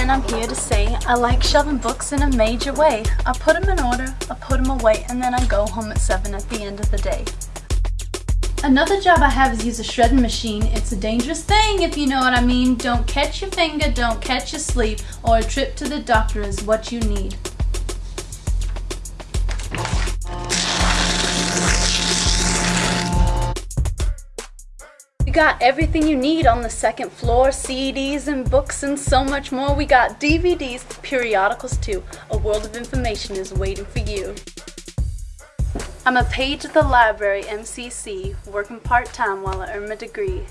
and I'm here to say I like shoving books in a major way. I put them in order, I put them away, and then I go home at 7 at the end of the day. Another job I have is use a shredding machine. It's a dangerous thing if you know what I mean. Don't catch your finger, don't catch your sleep, or a trip to the doctor is what you need. We got everything you need on the second floor, CDs and books and so much more. We got DVDs, periodicals too. A world of information is waiting for you. I'm a page at the library, MCC, working part-time while I earn my degree.